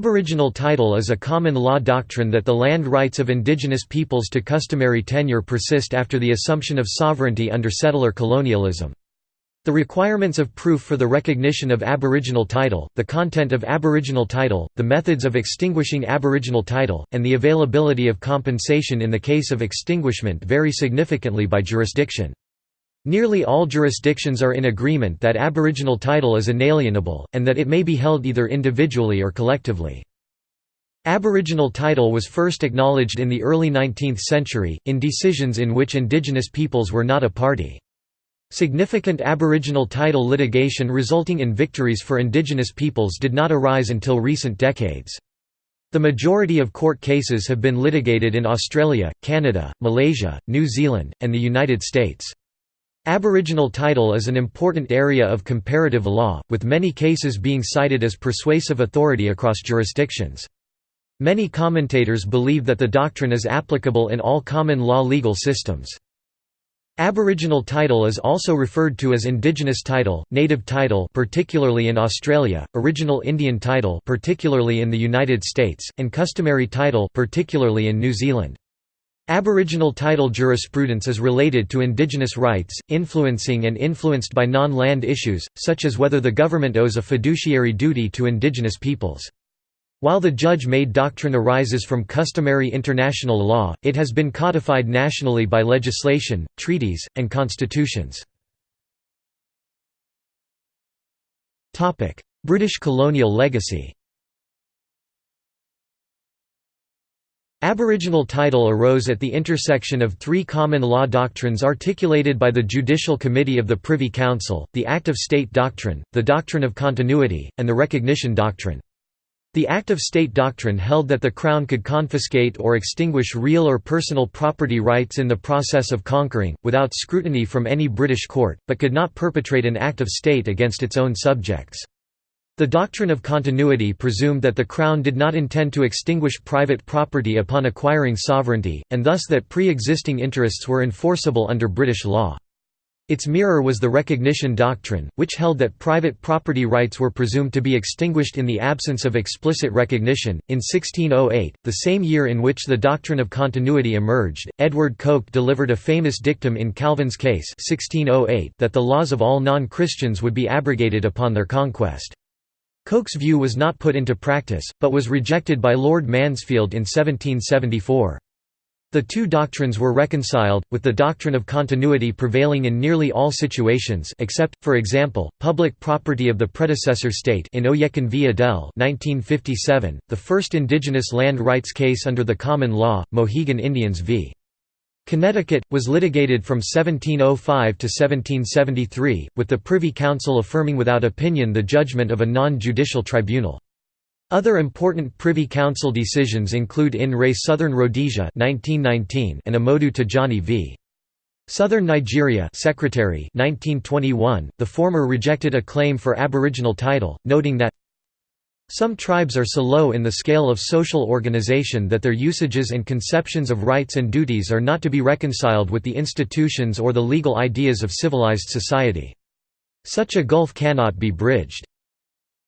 Aboriginal title is a common law doctrine that the land rights of indigenous peoples to customary tenure persist after the assumption of sovereignty under settler colonialism. The requirements of proof for the recognition of Aboriginal title, the content of Aboriginal title, the methods of extinguishing Aboriginal title, and the availability of compensation in the case of extinguishment vary significantly by jurisdiction. Nearly all jurisdictions are in agreement that Aboriginal title is inalienable, and that it may be held either individually or collectively. Aboriginal title was first acknowledged in the early 19th century, in decisions in which indigenous peoples were not a party. Significant Aboriginal title litigation resulting in victories for indigenous peoples did not arise until recent decades. The majority of court cases have been litigated in Australia, Canada, Malaysia, New Zealand, and the United States. Aboriginal title is an important area of comparative law, with many cases being cited as persuasive authority across jurisdictions. Many commentators believe that the doctrine is applicable in all common law legal systems. Aboriginal title is also referred to as indigenous title, native title particularly in Australia, original Indian title particularly in the United States, and customary title particularly in New Zealand. Aboriginal title jurisprudence is related to indigenous rights, influencing and influenced by non-land issues, such as whether the government owes a fiduciary duty to indigenous peoples. While the judge-made doctrine arises from customary international law, it has been codified nationally by legislation, treaties, and constitutions. British colonial legacy Aboriginal title arose at the intersection of three common law doctrines articulated by the Judicial Committee of the Privy Council, the Act of State Doctrine, the Doctrine of Continuity, and the Recognition Doctrine. The Act of State doctrine held that the Crown could confiscate or extinguish real or personal property rights in the process of conquering, without scrutiny from any British court, but could not perpetrate an act of state against its own subjects. The doctrine of continuity presumed that the Crown did not intend to extinguish private property upon acquiring sovereignty, and thus that pre-existing interests were enforceable under British law. Its mirror was the recognition doctrine, which held that private property rights were presumed to be extinguished in the absence of explicit recognition. In 1608, the same year in which the doctrine of continuity emerged, Edward Coke delivered a famous dictum in Calvin's case 1608 that the laws of all non-Christians would be abrogated upon their conquest. Coke's view was not put into practice, but was rejected by Lord Mansfield in 1774. The two doctrines were reconciled, with the doctrine of continuity prevailing in nearly all situations except, for example, public property of the predecessor state in Oyekan v. Adele 1957, the first indigenous land rights case under the common law, Mohegan Indians v. Connecticut, was litigated from 1705 to 1773, with the Privy Council affirming without opinion the judgment of a non-judicial tribunal. Other important Privy Council decisions include in re Southern Rhodesia 1919 and Amodu Tijani v. Southern Nigeria Secretary 1921. The former rejected a claim for Aboriginal title, noting that some tribes are so low in the scale of social organization that their usages and conceptions of rights and duties are not to be reconciled with the institutions or the legal ideas of civilized society. Such a gulf cannot be bridged.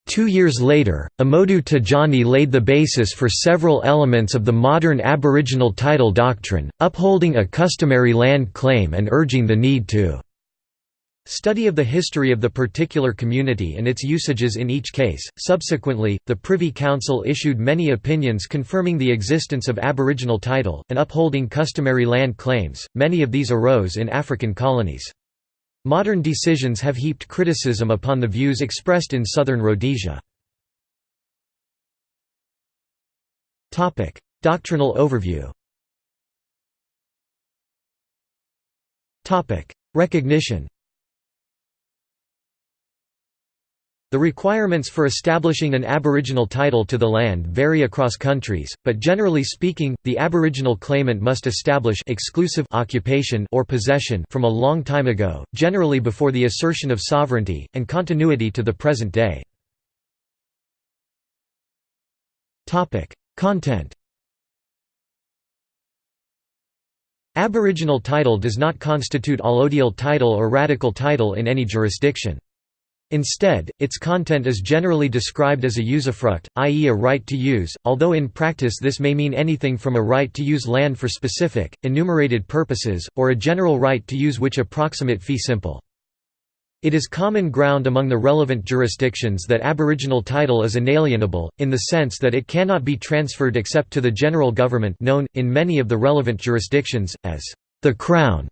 Two years later, Amodu Tijani laid the basis for several elements of the modern Aboriginal title doctrine, upholding a customary land claim and urging the need to study of the history of the particular community and its usages in each case. Subsequently, the Privy Council issued many opinions confirming the existence of Aboriginal title, and upholding customary land claims, many of these arose in African colonies. Modern decisions have heaped criticism upon the views expressed in southern Rhodesia. Doctrinal overview Recognition The requirements for establishing an Aboriginal title to the land vary across countries, but generally speaking, the Aboriginal claimant must establish exclusive occupation or possession from a long time ago, generally before the assertion of sovereignty, and continuity to the present day. Content Aboriginal title does not constitute allodial title or radical title in any jurisdiction. Instead, its content is generally described as a usufruct, i.e. a right to use, although in practice this may mean anything from a right to use land for specific, enumerated purposes, or a general right to use which approximate fee simple. It is common ground among the relevant jurisdictions that aboriginal title is inalienable, in the sense that it cannot be transferred except to the general government known, in many of the relevant jurisdictions, as the Crown.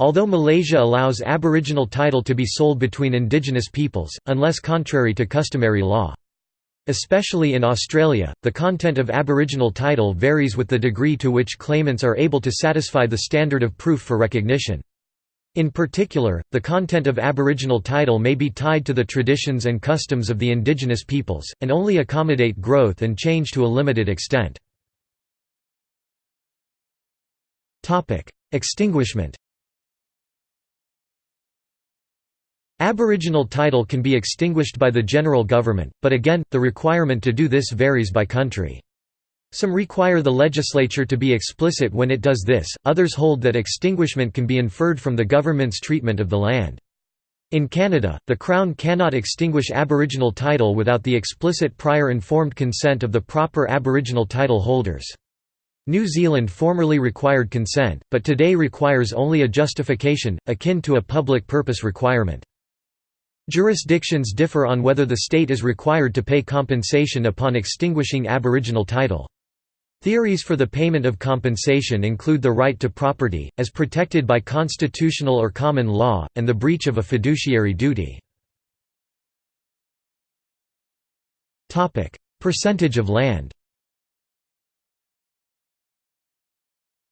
Although Malaysia allows Aboriginal title to be sold between indigenous peoples, unless contrary to customary law. Especially in Australia, the content of Aboriginal title varies with the degree to which claimants are able to satisfy the standard of proof for recognition. In particular, the content of Aboriginal title may be tied to the traditions and customs of the indigenous peoples, and only accommodate growth and change to a limited extent. Extinguishment Aboriginal title can be extinguished by the general government, but again, the requirement to do this varies by country. Some require the legislature to be explicit when it does this, others hold that extinguishment can be inferred from the government's treatment of the land. In Canada, the Crown cannot extinguish Aboriginal title without the explicit prior informed consent of the proper Aboriginal title holders. New Zealand formerly required consent, but today requires only a justification, akin to a public purpose requirement. Jurisdictions differ on whether the state is required to pay compensation upon extinguishing Aboriginal title. Theories for the payment of compensation include the right to property, as protected by constitutional or common law, and the breach of a fiduciary duty. Percentage of land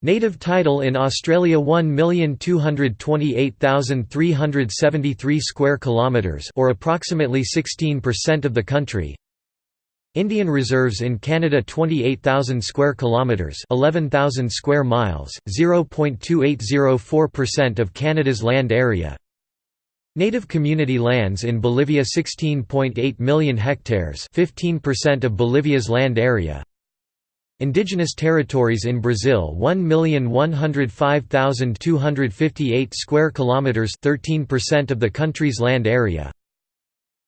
Native title in Australia 1,228,373 square kilometres or approximately 16% of the country. Indian reserves in Canada 28,000 square kilometres 11,000 square miles, 0.2804% of Canada's land area. Native community lands in Bolivia 16.8 million hectares 15% of Bolivia's land area. Indigenous territories in Brazil 1,105,258 square kilometers 13% of the country's land area.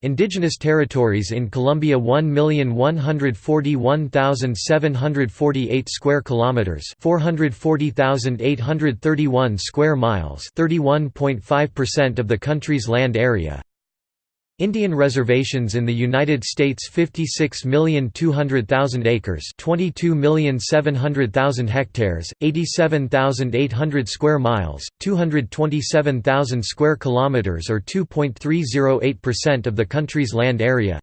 Indigenous territories in Colombia 1,141,748 square kilometers 440,831 square miles 31.5% of the country's land area. Indian reservations in the United States 56,200,000 acres 22,700,000 hectares, 87,800 square miles, 227,000 square kilometers or 2.308% of the country's land area.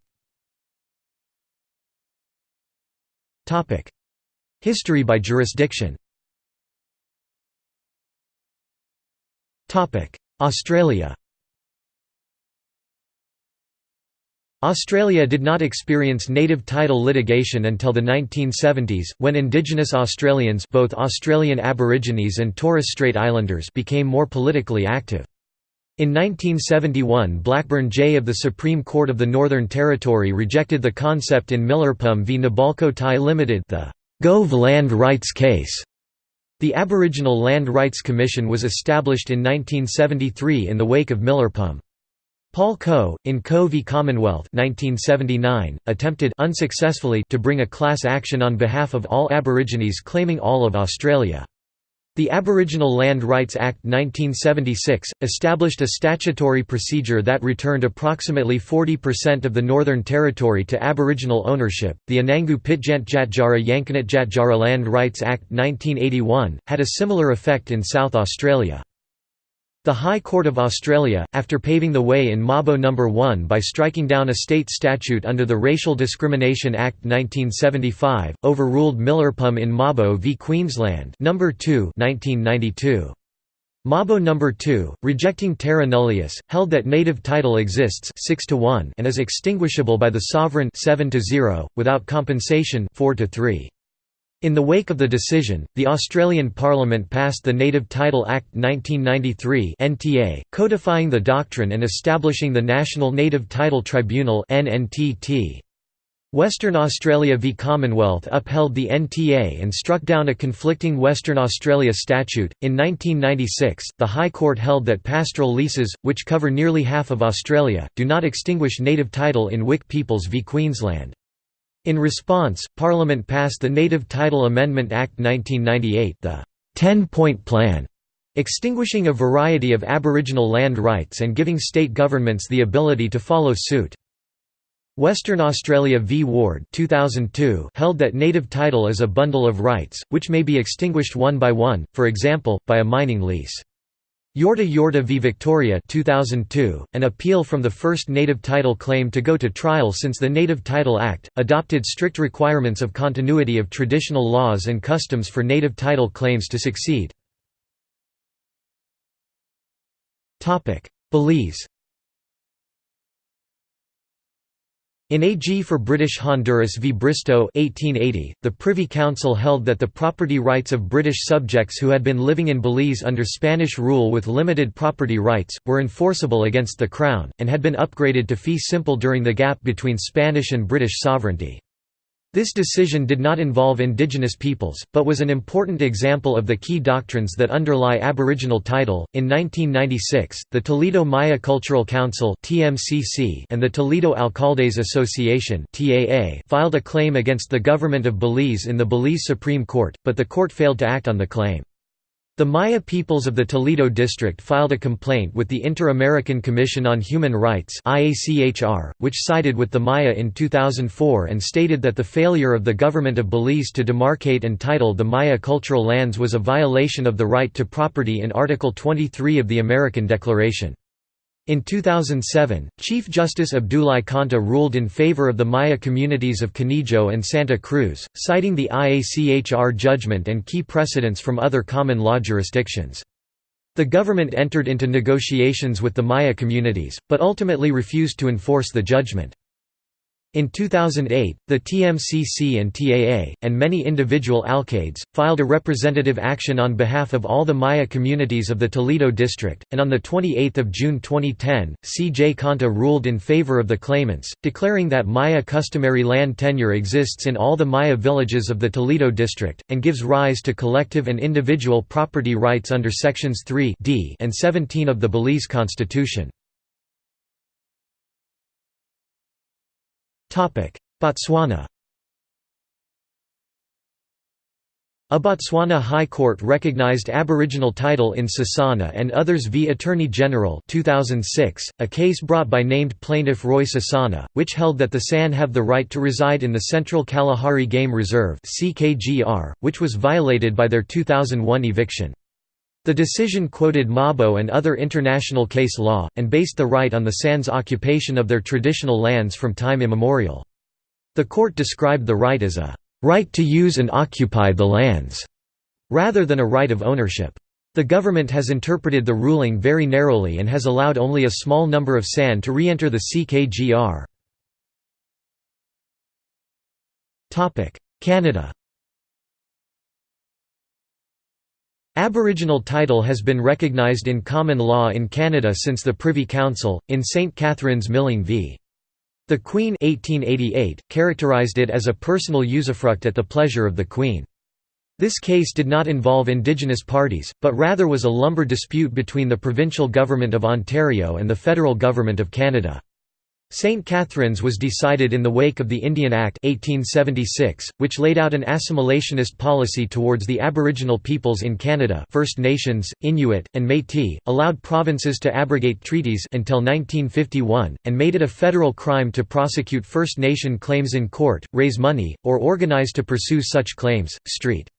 History by jurisdiction. Australia Australia did not experience native title litigation until the 1970s, when Indigenous Australians both Australian Aborigines and Torres Strait Islanders became more politically active. In 1971 Blackburn J. of the Supreme Court of the Northern Territory rejected the concept in Milirrpum v Nabalco Thai Limited the Gove Land Rights case. The Aboriginal Land Rights Commission was established in 1973 in the wake of Milirrpum. Paul Coe, in Coe v Commonwealth 1979, attempted unsuccessfully to bring a class action on behalf of all Aborigines claiming all of Australia. The Aboriginal Land Rights Act 1976, established a statutory procedure that returned approximately 40% of the Northern Territory to Aboriginal ownership. The Anangu Pitjantjatjara Yankunytjatjara Land Rights Act 1981, had a similar effect in South Australia. The High Court of Australia, after paving the way in Mabo No. 1 by striking down a state statute under the Racial Discrimination Act 1975, overruled Milirrpum in Mabo v Queensland No. 2 1992. Mabo No. 2, rejecting terra nullius, held that native title exists 6 to 1 and is extinguishable by the sovereign 7 to 0, without compensation 4 to 3. In the wake of the decision, the Australian Parliament passed the Native Title Act 1993 (NTA), codifying the doctrine and establishing the National Native Title Tribunal (NNTT). Western Australia v Commonwealth upheld the NTA and struck down a conflicting Western Australia statute. In 1996, the High Court held that pastoral leases, which cover nearly half of Australia, do not extinguish native title in Wik Peoples v Queensland. In response, Parliament passed the Native Title Amendment Act 1998, the 10-point plan, extinguishing a variety of Aboriginal land rights and giving state governments the ability to follow suit. Western Australia v Ward 2002 held that native title is a bundle of rights, which may be extinguished one by one, for example, by a mining lease. Yorta Yorta v Victoria 2002, an appeal from the first native title claim to go to trial since the Native Title Act, adopted strict requirements of continuity of traditional laws and customs for native title claims to succeed. Belize In AG for British Honduras v Bristow 1880, the Privy Council held that the property rights of British subjects who had been living in Belize under Spanish rule with limited property rights, were enforceable against the Crown, and had been upgraded to fee simple during the gap between Spanish and British sovereignty. This decision did not involve indigenous peoples, but was an important example of the key doctrines that underlie Aboriginal title. In 1996, the Toledo Maya Cultural Council (TMCC) and the Toledo Alcaldes Association (TAA) filed a claim against the government of Belize in the Belize Supreme Court, but the court failed to act on the claim. The Maya peoples of the Toledo District filed a complaint with the Inter-American Commission on Human Rights which sided with the Maya in 2004 and stated that the failure of the government of Belize to demarcate and title the Maya cultural lands was a violation of the right to property in Article 23 of the American Declaration. In 2007, Chief Justice Abdulai Conteh ruled in favor of the Maya communities of Conejo and Santa Cruz, citing the IACHR judgment and key precedents from other common law jurisdictions. The government entered into negotiations with the Maya communities, but ultimately refused to enforce the judgment. In 2008, the TMCC and TAA, and many individual alcaldes, filed a representative action on behalf of all the Maya communities of the Toledo district, and on 28 June 2010, C.J. Conteh ruled in favor of the claimants, declaring that Maya customary land tenure exists in all the Maya villages of the Toledo district, and gives rise to collective and individual property rights under Sections 3 D and 17 of the Belize Constitution. Botswana A Botswana High Court recognized Aboriginal title in Sesana and others v Attorney General 2006, a case brought by named plaintiff Roy Sesana, which held that the San have the right to reside in the Central Kalahari Game Reserve which was violated by their 2001 eviction. The decision quoted Mabo and other international case law, and based the right on the San's occupation of their traditional lands from time immemorial. The court described the right as a «right to use and occupy the lands», rather than a right of ownership. The government has interpreted the ruling very narrowly and has allowed only a small number of San to re-enter the CKGR. Canada Aboriginal title has been recognised in common law in Canada since the Privy Council, in St Catharines Milling v. The Queen 1888, characterised it as a personal usufruct at the pleasure of the Queen. This case did not involve Indigenous parties, but rather was a lumber dispute between the provincial government of Ontario and the federal government of Canada. St. Catharines was decided in the wake of the Indian Act 1876, which laid out an assimilationist policy towards the Aboriginal peoples in Canada First Nations, Inuit, and Métis, allowed provinces to abrogate treaties until 1951, and made it a federal crime to prosecute First Nation claims in court, raise money, or organize to pursue such claims. St.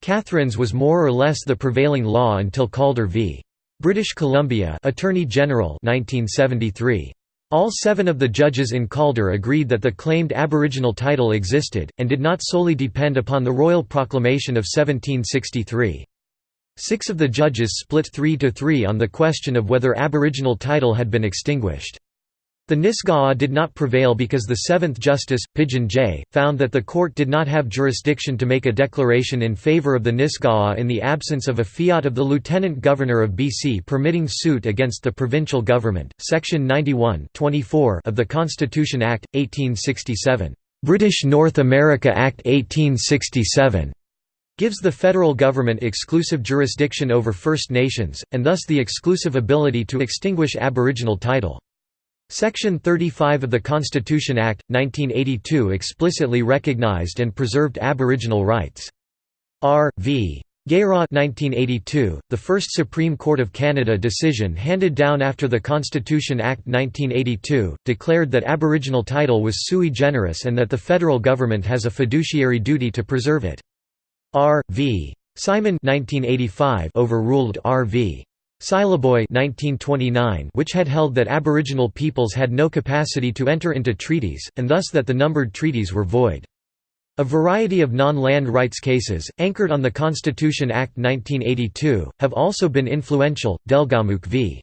Catharines was more or less the prevailing law until Calder v. British Columbia Attorney General 1973. All seven of the judges in Calder agreed that the claimed Aboriginal title existed, and did not solely depend upon the Royal Proclamation of 1763. Six of the judges split 3 to 3 on the question of whether Aboriginal title had been extinguished. The Nisga'a did not prevail because the Seventh Justice, Pigeon J., found that the court did not have jurisdiction to make a declaration in favour of the Nisga'a in the absence of a fiat of the Lieutenant Governor of BC permitting suit against the provincial government. Section 91 of the Constitution Act, 1867 British North America Act 1867 gives the federal government exclusive jurisdiction over First Nations, and thus the exclusive ability to extinguish Aboriginal title. Section 35 of the Constitution Act, 1982 explicitly recognised and preserved Aboriginal rights. R. v. Gayraut 1982, the first Supreme Court of Canada decision handed down after the Constitution Act 1982, declared that Aboriginal title was sui generis and that the federal government has a fiduciary duty to preserve it. R. v. Simon 1985 overruled R. v. Syliboy 1929 which had held that Aboriginal peoples had no capacity to enter into treaties, and thus that the numbered treaties were void. A variety of non-land rights cases, anchored on the Constitution Act 1982, have also been influential. Delgamuukw v.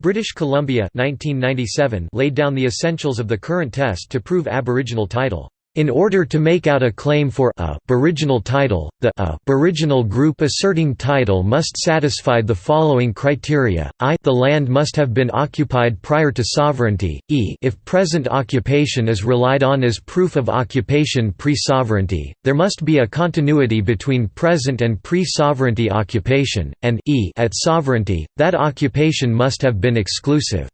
British Columbia 1997 laid down the essentials of the current test to prove Aboriginal title. In order to make out a claim for a aboriginal title, the aboriginal group asserting title must satisfy the following criteria: i the land must have been occupied prior to sovereignty; e if present occupation is relied on as proof of occupation pre-sovereignty, there must be a continuity between present and pre-sovereignty occupation; and e at sovereignty, that occupation must have been exclusive.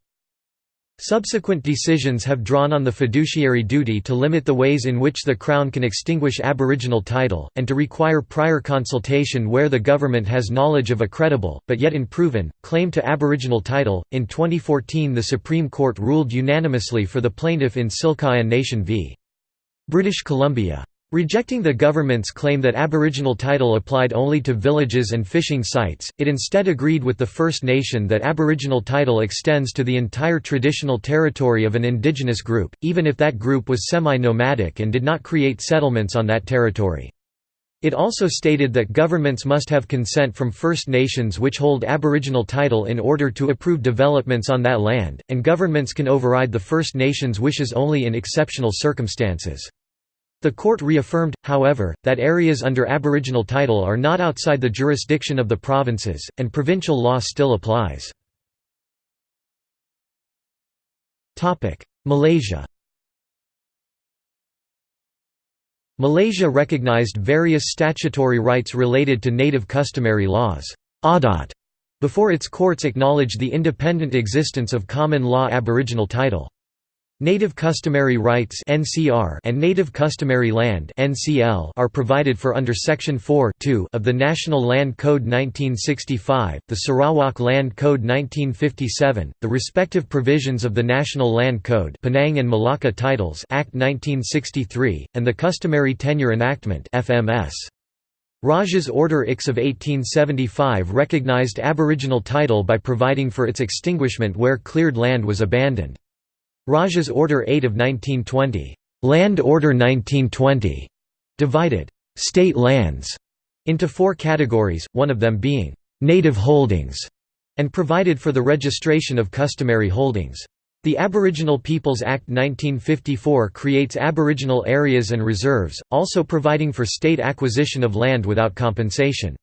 Subsequent decisions have drawn on the fiduciary duty to limit the ways in which the Crown can extinguish Aboriginal title, and to require prior consultation where the government has knowledge of a credible, but yet unproven, claim to Aboriginal title. In 2014, the Supreme Court ruled unanimously for the plaintiff in Tsilhqot'in Nation v. British Columbia. Rejecting the government's claim that Aboriginal title applied only to villages and fishing sites, it instead agreed with the First Nation that Aboriginal title extends to the entire traditional territory of an indigenous group, even if that group was semi-nomadic and did not create settlements on that territory. It also stated that governments must have consent from First Nations which hold Aboriginal title in order to approve developments on that land, and governments can override the First Nations' wishes only in exceptional circumstances. The court reaffirmed, however, that areas under Aboriginal title are not outside the jurisdiction of the provinces, and provincial law still applies. Malaysia Malaysia recognized various statutory rights related to native customary laws before its courts acknowledged the independent existence of common law Aboriginal title. Native customary rights (NCR) and native customary land (NCL) are provided for under Section 4 of the National Land Code 1965, the Sarawak Land Code 1957, the respective provisions of the National Land Code Penang and Malacca Titles Act 1963, and the Customary Tenure Enactment (FMS). Raja's Order IX of 1875 recognized Aboriginal title by providing for its extinguishment where cleared land was abandoned. Raja's Order 8 of 1920, Land Order 1920, divided state lands into four categories, one of them being native holdings, and provided for the registration of customary holdings. The Aboriginal Peoples Act 1954 creates Aboriginal areas and reserves, also providing for state acquisition of land without compensation.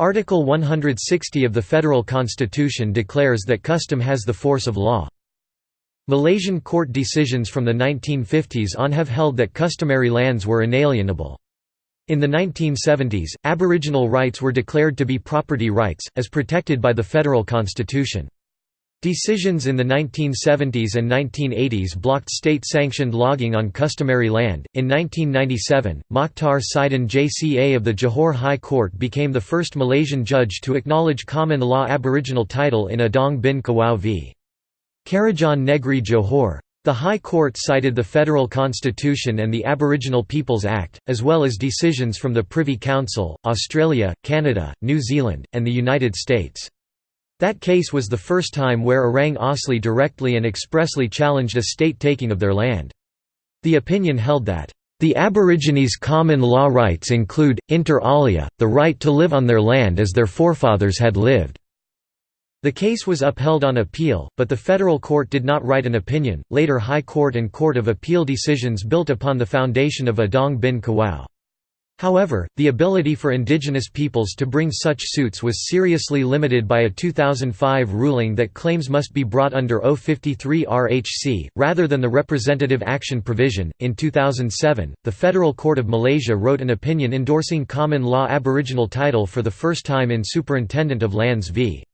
Article 160 of the Federal Constitution declares that custom has the force of law. Malaysian court decisions from the 1950s on have held that customary lands were inalienable. In the 1970s, Aboriginal rights were declared to be property rights, as protected by the federal constitution. Decisions in the 1970s and 1980s blocked state-sanctioned logging on customary land. In 1997, Mokhtar Sidin JCA of the Johor High Court became the first Malaysian judge to acknowledge common law Aboriginal title in Adong bin Kuwau v. Kerajaan Negeri Johor. The High Court cited the Federal Constitution and the Aboriginal Peoples Act, as well as decisions from the Privy Council, Australia, Canada, New Zealand, and the United States. That case was the first time where Orang Asli directly and expressly challenged a state taking of their land. The opinion held that, "...the Aborigines' common law rights include, inter alia, the right to live on their land as their forefathers had lived." The case was upheld on appeal, but the federal court did not write an opinion. Later High Court and Court of Appeal decisions built upon the foundation of Adong bin Kuwau. However, the ability for indigenous peoples to bring such suits was seriously limited by a 2005 ruling that claims must be brought under O53 RHC, rather than the representative action provision. In 2007, the Federal Court of Malaysia wrote an opinion endorsing common law Aboriginal title for the first time in Superintendent of Lands v.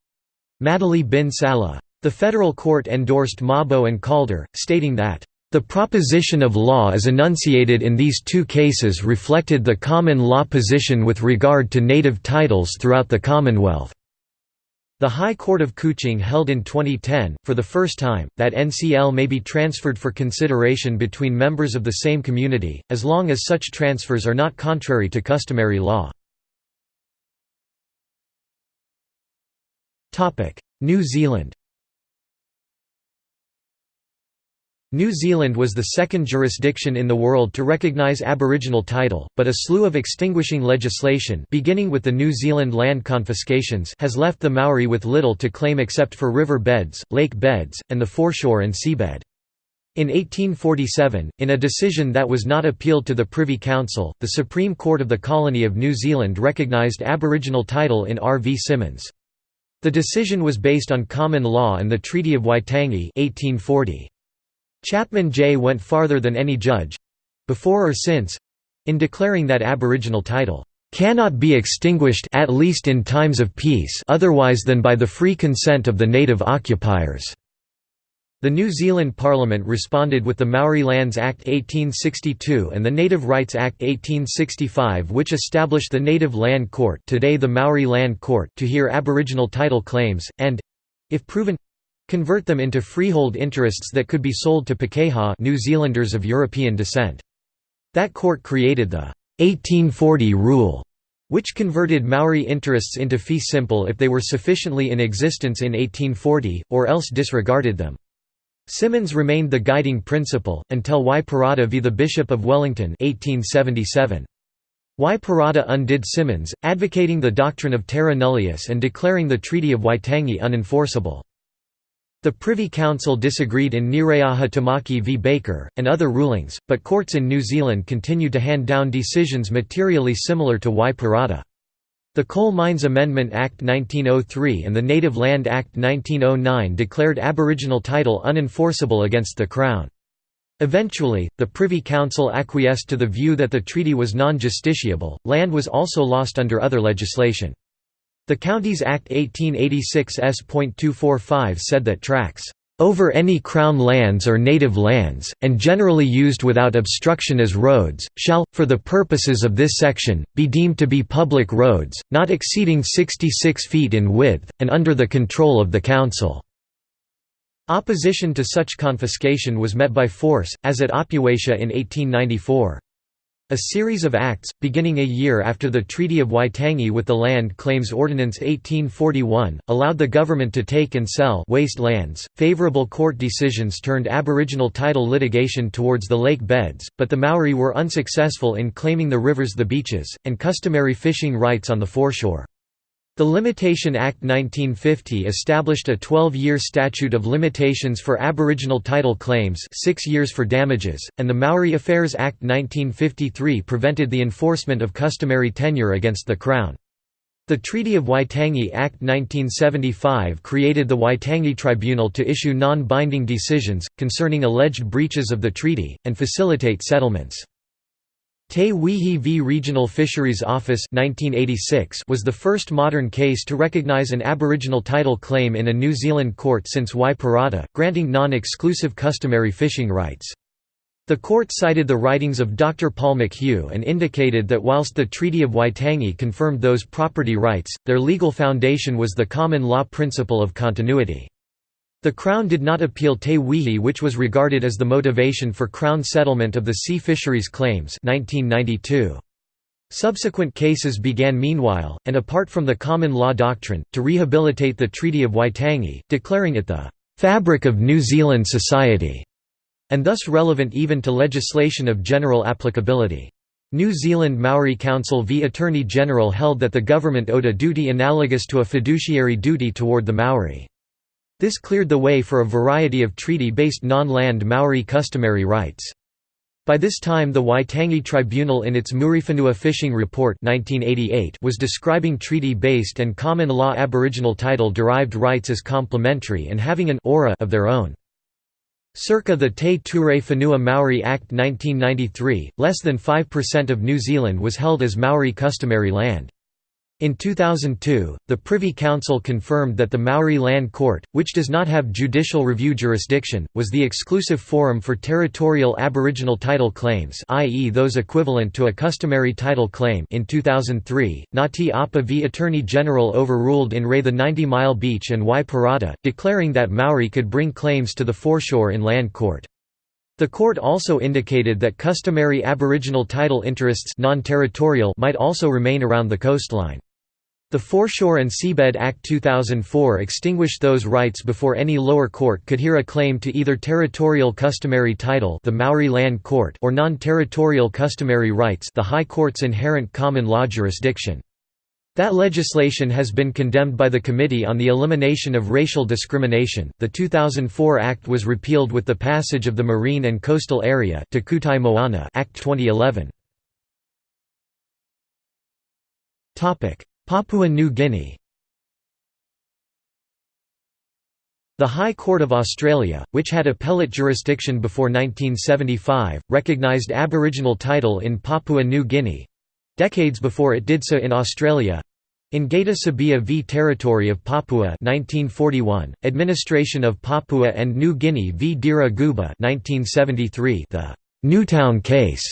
Madeli bin Salleh. The federal court endorsed Mabo and Calder, stating that the proposition of law as enunciated in these two cases reflected the common law position with regard to native titles throughout the Commonwealth. The High Court of Kuching held in 2010, for the first time, that NCL may be transferred for consideration between members of the same community, as long as such transfers are not contrary to customary law. New Zealand New Zealand was the second jurisdiction in the world to recognise Aboriginal title, but a slew of extinguishing legislation beginning with the New Zealand land confiscations has left the Maori with little to claim except for river beds, lake beds, and the foreshore and seabed. In 1847, in a decision that was not appealed to the Privy Council, the Supreme Court of the Colony of New Zealand recognised Aboriginal title in R. V. Symonds. The decision was based on common law and the Treaty of Waitangi 1840. Chapman J. went farther than any judge—before or since—in declaring that Aboriginal title cannot be extinguished at least in times of peace otherwise than by the free consent of the native occupiers." The New Zealand Parliament responded with the Maori Lands Act 1862 and the Native Rights Act 1865 which established the Native Land Court today the Maori Land Court to hear Aboriginal title claims, and—if proven convert them into freehold interests that could be sold to Pakeha New Zealanders of European descent. That court created the 1840 rule, which converted Maori interests into fee simple if they were sufficiently in existence in 1840, or else disregarded them. Symonds remained the guiding principle, until Wi Parata v. the Bishop of Wellington 1877. Wi Parata undid Symonds, advocating the doctrine of terra nullius and declaring the Treaty of Waitangi unenforceable. The Privy Council disagreed in Nireaha Tamaki v Baker, and other rulings, but courts in New Zealand continued to hand down decisions materially similar to Wi Parata. The Coal Mines Amendment Act 1903 and the Native Land Act 1909 declared Aboriginal title unenforceable against the Crown. Eventually, the Privy Council acquiesced to the view that the treaty was non-justiciable. Land was also lost under other legislation. The Counties Act 1886 S.245 said that tracts over any Crown lands or native lands, and generally used without obstruction as roads, shall, for the purposes of this section, be deemed to be public roads, not exceeding 66 feet in width, and under the control of the Council." Opposition to such confiscation was met by force, as at Opuatia in 1894. A series of acts, beginning a year after the Treaty of Waitangi with the Land Claims Ordinance 1841, allowed the government to take and sell waste lands. Favorable court decisions turned Aboriginal title litigation towards the lake beds, but the Maori were unsuccessful in claiming the rivers the beaches, and customary fishing rights on the foreshore. The Limitation Act 1950 established a 12-year statute of limitations for Aboriginal title claims six years for damages, and the Maori Affairs Act 1953 prevented the enforcement of customary tenure against the Crown. The Treaty of Waitangi Act 1975 created the Waitangi Tribunal to issue non-binding decisions, concerning alleged breaches of the treaty, and facilitate settlements. Te Weehi v Regional Fisheries Office 1986 was the first modern case to recognise an Aboriginal title claim in a New Zealand court since Wi Parata, granting non-exclusive customary fishing rights. The court cited the writings of Dr. Paul McHugh and indicated that whilst the Treaty of Waitangi confirmed those property rights, their legal foundation was the common law principle of continuity. The Crown did not appeal Te Weehi which was regarded as the motivation for Crown settlement of the sea fisheries claims 1992. Subsequent cases began meanwhile, and apart from the common law doctrine, to rehabilitate the Treaty of Waitangi, declaring it the "...fabric of New Zealand society", and thus relevant even to legislation of general applicability. New Zealand Maori Council v Attorney General held that the government owed a duty analogous to a fiduciary duty toward the Maori. This cleared the way for a variety of treaty-based non-land Maori customary rights. By this time the Waitangi Tribunal in its Muriwhenua Fishing Report 1988 was describing treaty-based and common law Aboriginal title-derived rights as complementary and having an aura of their own. Circa the Te Ture Whenua Maori Act 1993, less than 5% of New Zealand was held as Maori customary land. In 2002, the Privy Council confirmed that the Maori Land Court, which does not have judicial review jurisdiction, was the exclusive forum for territorial Aboriginal title claims i.e. those equivalent to a customary title claim in 2003, Ngati v Attorney General overruled in re the 90 Mile Beach and Wi Parata, declaring that Maori could bring claims to the foreshore in land court. The court also indicated that customary Aboriginal title interests non-territorial might also remain around the coastline. The Foreshore and Seabed Act 2004 extinguished those rights before any lower court could hear a claim to either territorial customary title the Maori Land Court or non-territorial customary rights the High Court's inherent common law jurisdiction. That legislation has been condemned by the Committee on the Elimination of Racial Discrimination. The 2004 Act was repealed with the passage of the Marine and Coastal Area Moana Act 2011. Topic: Papua New Guinea. The High Court of Australia, which had appellate jurisdiction before 1975, recognised Aboriginal title in Papua New Guinea, Decades before it did so in Australia in Geita Sebea v Territory of Papua 1941, Administration of Papua and New Guinea v Daera Guba 1973, the Newtown case,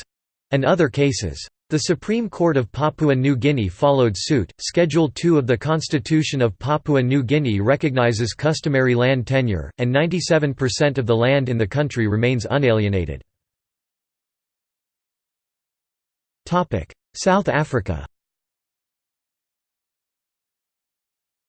and other cases. The Supreme Court of Papua New Guinea followed suit. Schedule 2 of the Constitution of Papua New Guinea recognizes customary land tenure, and 97% of the land in the country remains unalienated. South Africa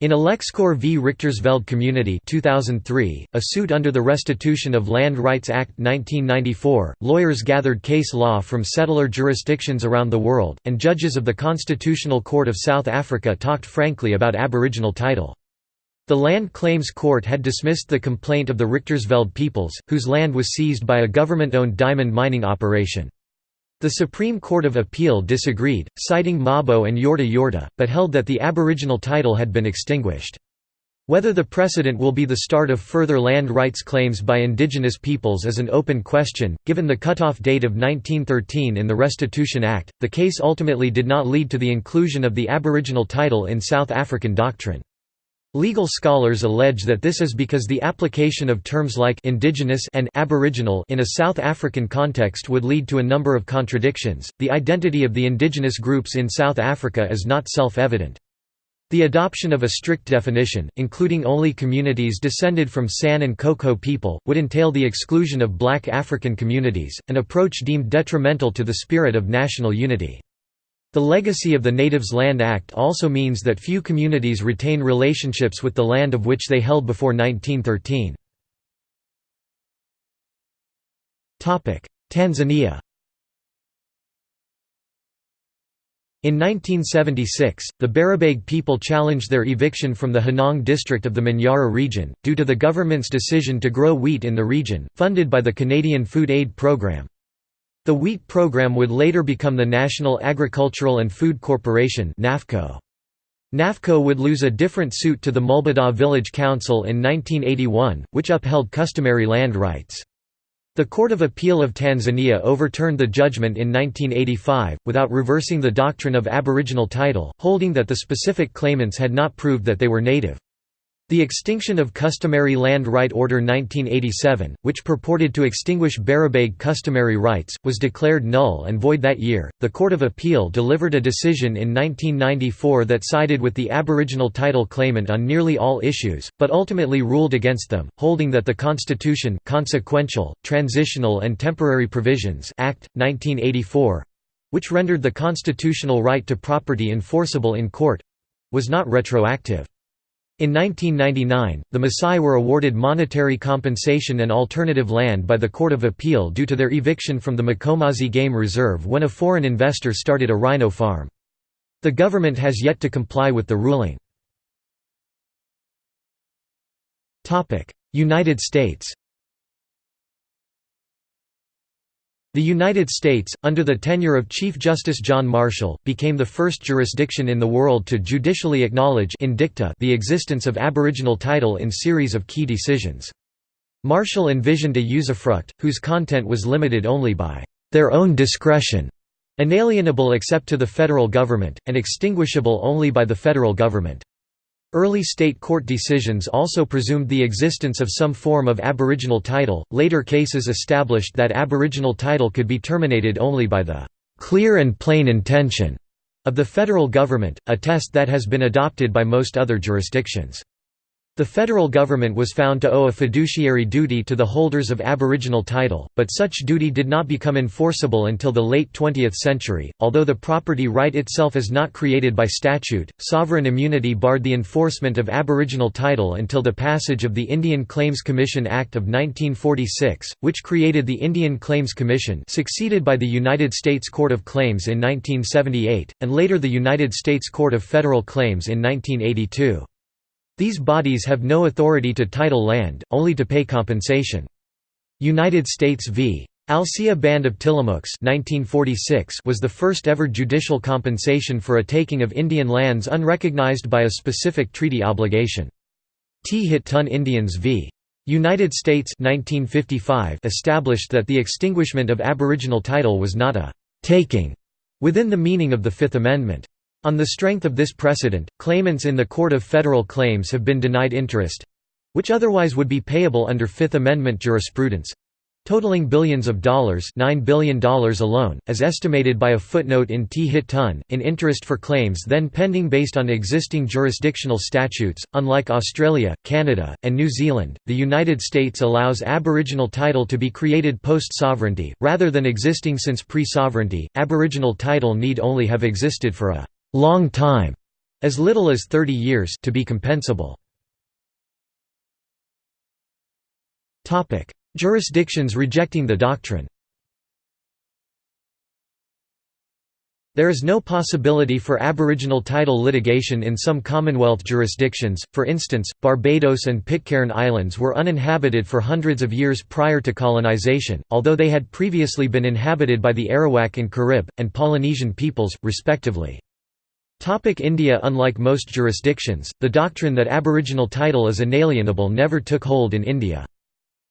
In Alexkor v Richtersveld Community 2003, a suit under the Restitution of Land Rights Act 1994, lawyers gathered case law from settler jurisdictions around the world, and judges of the Constitutional Court of South Africa talked frankly about Aboriginal title. The Land Claims Court had dismissed the complaint of the Richtersveld peoples, whose land was seized by a government-owned diamond mining operation. The Supreme Court of Appeal disagreed, citing Mabo and Yorta Yorta, but held that the Aboriginal title had been extinguished. Whether the precedent will be the start of further land rights claims by indigenous peoples is an open question. Given the cutoff date of 1913 in the Restitution Act, the case ultimately did not lead to the inclusion of the Aboriginal title in South African doctrine. Legal scholars allege that this is because the application of terms like indigenous and aboriginal in a South African context would lead to a number of contradictions. The identity of the indigenous groups in South Africa is not self-evident. The adoption of a strict definition, including only communities descended from San and Coco people, would entail the exclusion of black African communities, an approach deemed detrimental to the spirit of national unity. The legacy of the Natives Land Act also means that few communities retain relationships with the land of which they held before 1913. Tanzania In 1976, the Barabaig people challenged their eviction from the Hanang district of the Manyara region, due to the government's decision to grow wheat in the region, funded by the Canadian Food Aid Programme. The wheat program would later become the National Agricultural and Food Corporation NAFCO. NAFCO would lose a different suit to the Mulbadaw Village Council in 1981, which upheld customary land rights. The Court of Appeal of Tanzania overturned the judgment in 1985, without reversing the doctrine of aboriginal title, holding that the specific claimants had not proved that they were native. The extinction of Customary Land Right Order 1987, which purported to extinguish Barabaig customary rights, was declared null and void that year. The Court of Appeal delivered a decision in 1994 that sided with the Aboriginal title claimant on nearly all issues, but ultimately ruled against them, holding that the Constitution Consequential, Transitional and Temporary Provisions Act 1984 which rendered the constitutional right to property enforceable in court was not retroactive. In 1999, the Maasai were awarded monetary compensation and alternative land by the Court of Appeal due to their eviction from the Mkomazi Game Reserve when a foreign investor started a rhino farm. The government has yet to comply with the ruling. United States The United States, under the tenure of Chief Justice John Marshall, became the first jurisdiction in the world to judicially acknowledge in dicta the existence of aboriginal title in series of key decisions. Marshall envisioned a usufruct, whose content was limited only by their own discretion, inalienable except to the federal government, and extinguishable only by the federal government. Early state court decisions also presumed the existence of some form of aboriginal title. Later cases established that aboriginal title could be terminated only by the clear and plain intention of the federal government, a test that has been adopted by most other jurisdictions. The federal government was found to owe a fiduciary duty to the holders of Aboriginal title, but such duty did not become enforceable until the late 20th century. Although the property right itself is not created by statute, sovereign immunity barred the enforcement of Aboriginal title until the passage of the Indian Claims Commission Act of 1946, which created the Indian Claims Commission, succeeded by the United States Court of Claims in 1978, and later the United States Court of Federal Claims in 1982. These bodies have no authority to title land, only to pay compensation. United States v. Alcea Band of Tillamooks 1946 was the first ever judicial compensation for a taking of Indian lands unrecognized by a specific treaty obligation. Tee-Hit-Ton Indians v. United States 1955 established that the extinguishment of Aboriginal title was not a «taking» within the meaning of the Fifth Amendment. On the strength of this precedent, claimants in the Court of Federal Claims have been denied interest—which otherwise would be payable under Fifth Amendment jurisprudence, totaling billions of dollars $9 billion alone, as estimated by a footnote in Tee-Hit-Ton, in interest for claims then pending based on existing jurisdictional statutes. Unlike Australia, Canada, and New Zealand, the United States allows Aboriginal title to be created post-sovereignty, rather than existing since pre-sovereignty. Aboriginal title need only have existed for a long time, as little as 30 years to be compensable. Topic: Jurisdictions rejecting the doctrine. There is no possibility for Aboriginal title litigation in some Commonwealth jurisdictions, for instance, Barbados and Pitcairn Islands were uninhabited for hundreds of years prior to colonisation, although they had previously been inhabited by the Arawak and Carib, and Polynesian peoples, respectively. India Unlike most jurisdictions, the doctrine that aboriginal title is inalienable never took hold in India.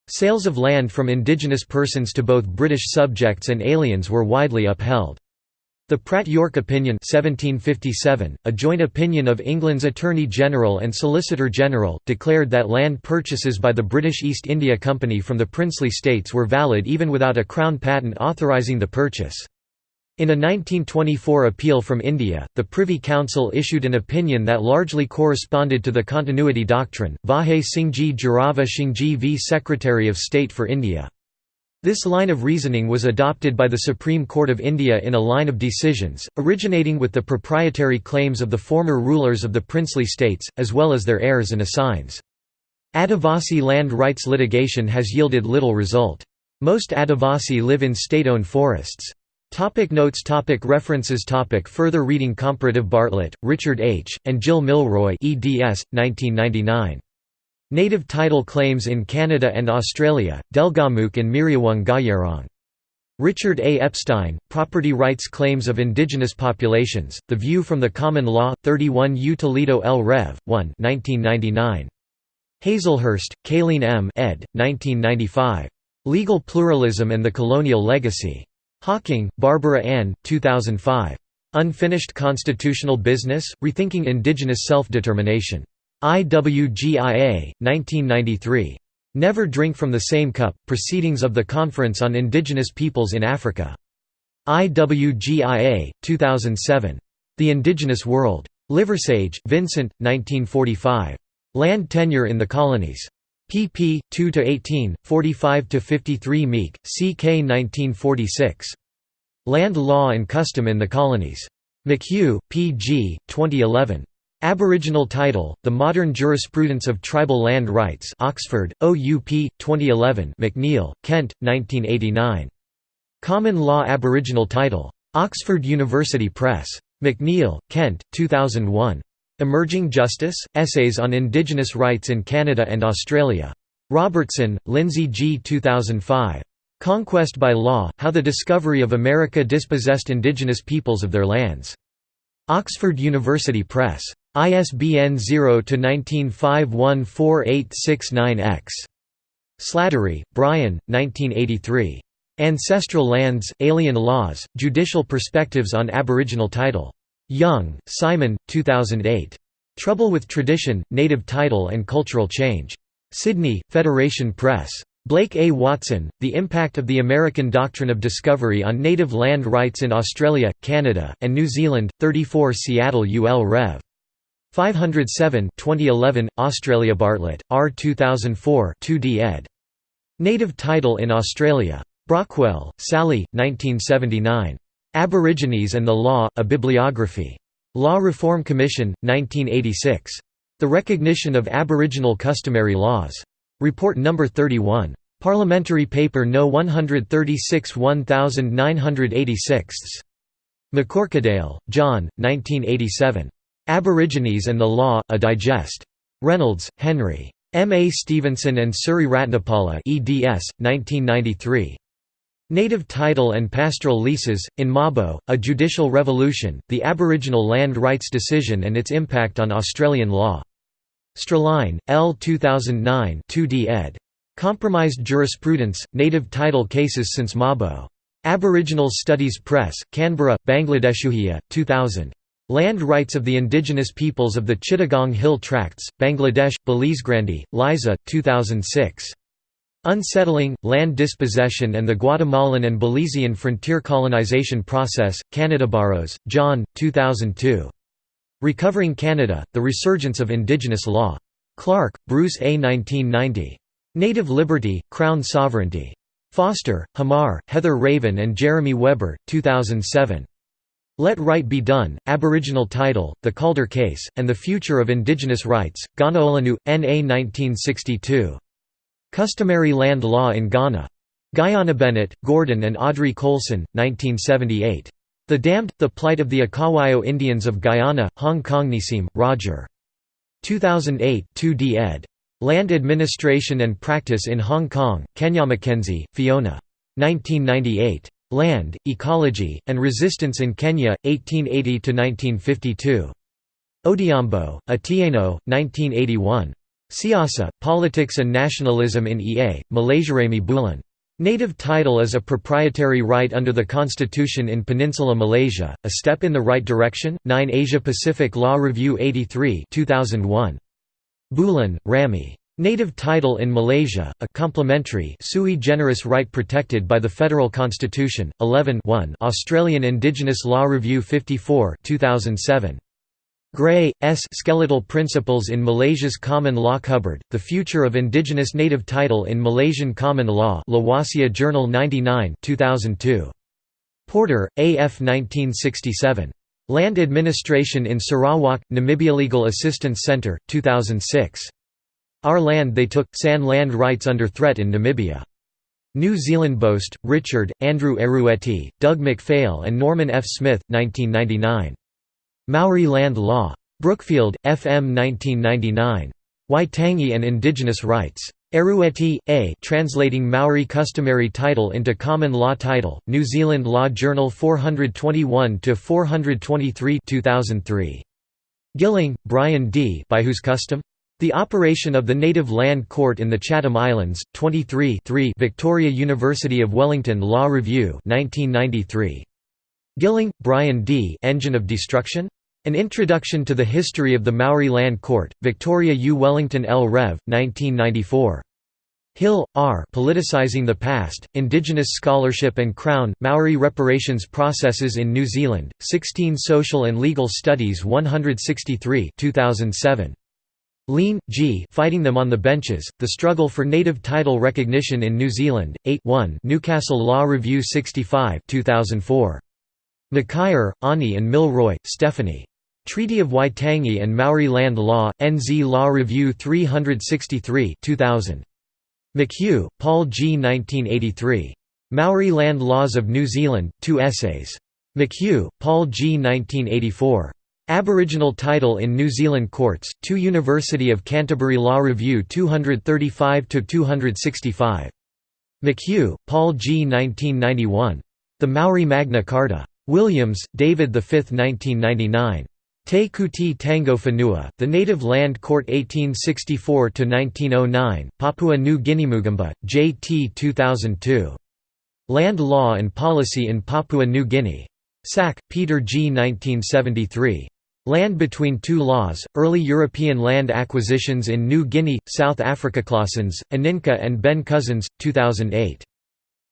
Sales of land from indigenous persons to both British subjects and aliens were widely upheld. The Pratt-York Opinion 1757, a joint opinion of England's Attorney General and Solicitor General, declared that land purchases by the British East India Company from the princely states were valid even without a Crown patent authorising the purchase. In a 1924 appeal from India, the Privy Council issued an opinion that largely corresponded to the continuity doctrine. Vahe Singhji Jorava Singhji v Secretary of State for India. This line of reasoning was adopted by the Supreme Court of India in a line of decisions, originating with the proprietary claims of the former rulers of the princely states, as well as their heirs and assigns. Adivasi land rights litigation has yielded little result. Most Adivasi live in state-owned forests. Topic notes topic References topic Further reading Comparative Bartlett, Richard H., and Jill Milroy eds. 1999. Native Title Claims in Canada and Australia, Delgamuukw and Miriuwung Gajerrong. Richard A. Epstein, Property Rights Claims of Indigenous Populations, The View from the Common Law, 31 U Toledo L. Rev. 1 1999. Hazlehurst, Kayleen M. ed. 1995. Legal Pluralism and the Colonial Legacy. Hocking, Barbara Ann, 2005. Unfinished Constitutional Business, Rethinking Indigenous Self-Determination. IWGIA, 1993. Never Drink from the Same Cup, Proceedings of the Conference on Indigenous Peoples in Africa. IWGIA, 2007. The Indigenous World. Liversage, Vincent, 1945. Land Tenure in the Colonies pp. 2 to 18, 45 to 53, Meek, CK 1946. Land Law and Custom in the Colonies. McHugh, P. G., 2011. Aboriginal Title, The Modern Jurisprudence of Tribal Land Rights Oxford, OUP, 2011 McNeil, Kent, 1989. Common Law Aboriginal Title. Oxford University Press. McNeil, Kent, 2001. Emerging Justice, Essays on Indigenous Rights in Canada and Australia. Robertson, Lindsay G. 2005. Conquest by Law, How the Discovery of America Dispossessed Indigenous Peoples of Their Lands. Oxford University Press. ISBN 0-19514869-X. Slattery, Brian, 1983. Ancestral Lands, Alien Laws, Judicial Perspectives on Aboriginal Title. Young, Simon, 2008. Trouble with Tradition, Native Title and Cultural Change. Sydney, Federation Press. Blake A. Watson, The Impact of the American Doctrine of Discovery on Native Land Rights in Australia, Canada, and New Zealand, 34 Seattle UL Rev. 507 2011, Australia Bartlett, R 2004 2d ed. Native Title in Australia. Brockwell, Sally, 1979. Aborigines and the Law, A Bibliography. Law Reform Commission, 1986. The Recognition of Aboriginal Customary Laws. Report No. 31. Parliamentary Paper No. 136 1986. McCorquodale, John, 1987. Aborigines and the Law, A Digest. Reynolds, Henry. M. A. Stevenson and Suri Ratnapala eds. 1993. Native Title and Pastoral Leases, in Mabo, A Judicial Revolution, The Aboriginal Land Rights Decision and Its Impact on Australian Law. Strelein, L. 2009 2d ed. Compromised Jurisprudence, Native Title Cases since Mabo. Aboriginal Studies Press, Canberra, Bangladeshuhia, 2000. Land Rights of the Indigenous Peoples of the Chittagong Hill Tracts, Bangladesh, Belizegrande, Liza, 2006. Unsettling, Land Dispossession and the Guatemalan and Belizean Frontier Colonization Process, Canada Borrows, John, 2002. Recovering Canada, The Resurgence of Indigenous Law. Clark, Bruce A. 1990. Native Liberty, Crown Sovereignty. Foster, Hamar, Heather Raven and Jeremy Webber, 2007. Let Right Be Done, Aboriginal Title, The Calder Case, and the Future of Indigenous Rights, Ganaolanu, N.A. 1962. Customary Land Law in Ghana. Guyana Bennett, Gordon and Audrey Colson, 1978. The Damned, The Plight of the Akawayo Indians of Guyana, Hong Kong Nissim, Roger. 2008 2d ed. Land Administration and Practice in Hong Kong, Kenya Mackenzie, Fiona. 1998. Land, Ecology, and Resistance in Kenya, 1880–1952. Odhiambo, Atieno, 1981. Siasa, Politics and Nationalism in EA, Malaysiarami Bulan. Native title is a proprietary right under the Constitution in Peninsula Malaysia, a step in the right direction. 9 Asia Pacific Law Review 83 2001. Bulan, Rami. Native title in Malaysia, a complementary sui generis right protected by the Federal Constitution, 11 Australian Indigenous Law Review 54 2007. Gray, S. Skeletal Principles in Malaysia's Common Law Cupboard, The Future of Indigenous Native Title in Malaysian Common Law Lawasia Journal 99 2002. Porter, A. F. 1967. Land Administration in Sarawak, Namibia Legal Assistance Centre, 2006. Our Land They Took, San Land Rights Under Threat in Namibia. New Zealand Boast, Richard, Andrew Erueti, Doug MacPhail and Norman F. Smith, 1999. Maori Land Law. Brookfield, FM 1999. Waitangi and Indigenous Rights. Erueti, A. Translating Maori Customary Title into Common Law Title, New Zealand Law Journal 421–423 2003. Gilling, Brian D. By Whose Custom? The Operation of the Native Land Court in the Chatham Islands, 23 Victoria University of Wellington Law Review 1993. Gilling, Brian D. Engine of Destruction? An Introduction to the History of the Maori Land Court, Victoria U. Wellington L. Rev. 1994. Hill, R. Politicizing the Past, Indigenous Scholarship and Crown, Maori Reparations Processes in New Zealand, 16 Social and Legal Studies 163 2007. Lean, G. Fighting Them on the Benches, The Struggle for Native Title Recognition in New Zealand, 8 1 Newcastle Law Review 65 2004. Mikaere, Ani and Milroy, Stephanie. Treaty of Waitangi and Maori Land Law, NZ Law Review 363 2000. McHugh, Paul G. 1983. Maori Land Laws of New Zealand, two essays. McHugh, Paul G. 1984. Aboriginal Title in New Zealand Courts, 2 University of Canterbury Law Review 235–265. McHugh, Paul G. 1991. The Maori Magna Carta. Williams, David V. 1999. Te Kooti Tango Whenua, The Native Land Court 1864–1909, Papua New Guinea Mugambwa, J. T. 2002. Land Law and Policy in Papua New Guinea. Sack, Peter G. 1973. Land Between Two Laws, Early European Land Acquisitions in New Guinea, South Africa. Claassens, Aninka and Ben Cousins, 2008.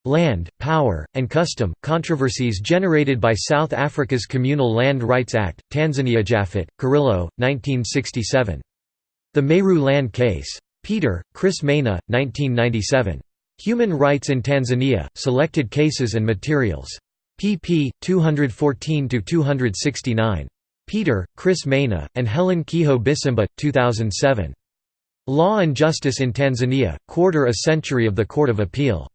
Land, Power, and Custom, Controversies Generated by South Africa's Communal Land Rights Act, Tanzania Japhet, Kirilo, 1967. The Meru Land Case. Peter, Chris Maina, 1997. Human Rights in Tanzania, Selected Cases and Materials. pp. 214–269. Peter, Chris Maina, and Helen Kijo-Bisimba, 2007. Law and Justice in Tanzania, Quarter a Century of the Court of Appeal.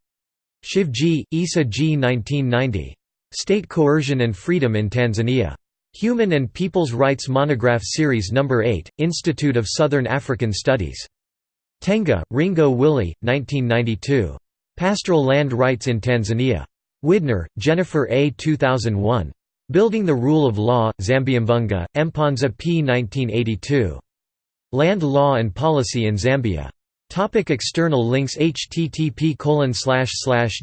Shivji, Isa G. 1990. State Coercion and Freedom in Tanzania. Human and People's Rights Monograph Series No. 8, Institute of Southern African Studies. Tenga, Ringo Willie, 1992. Pastoral Land Rights in Tanzania. Widner, Jennifer A. 2001. Building the Rule of Law, Zambiamvunga, Mponza p. 1982. Land Law and Policy in Zambia. Topic external links http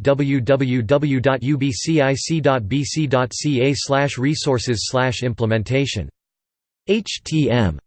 www.ubcic.bc.ca resources implementation htm